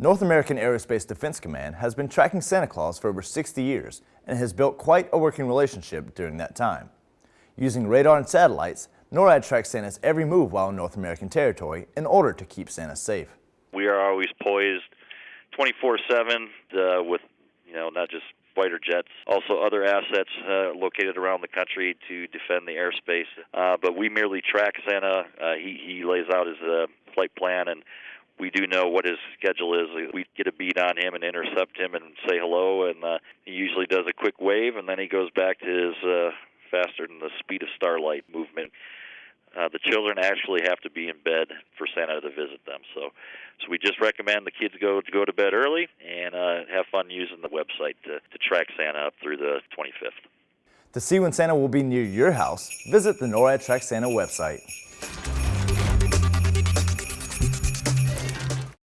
North American Aerospace Defense Command has been tracking Santa Claus for over 60 years and has built quite a working relationship during that time. Using radar and satellites, NORAD tracks Santa's every move while in North American territory in order to keep Santa safe. We are always poised 24-7 uh, with, you know, not just fighter jets, also other assets uh, located around the country to defend the airspace. Uh, but we merely track Santa. Uh, he, he lays out his uh, flight plan and we do know what his schedule is. We get a beat on him and intercept him and say hello, and uh, he usually does a quick wave, and then he goes back to his uh, faster than the speed of starlight movement. Uh, the children actually have to be in bed for Santa to visit them. So, so we just recommend the kids go to go to bed early and uh, have fun using the website to, to track Santa up through the 25th. To see when Santa will be near your house, visit the NORAD Track Santa website.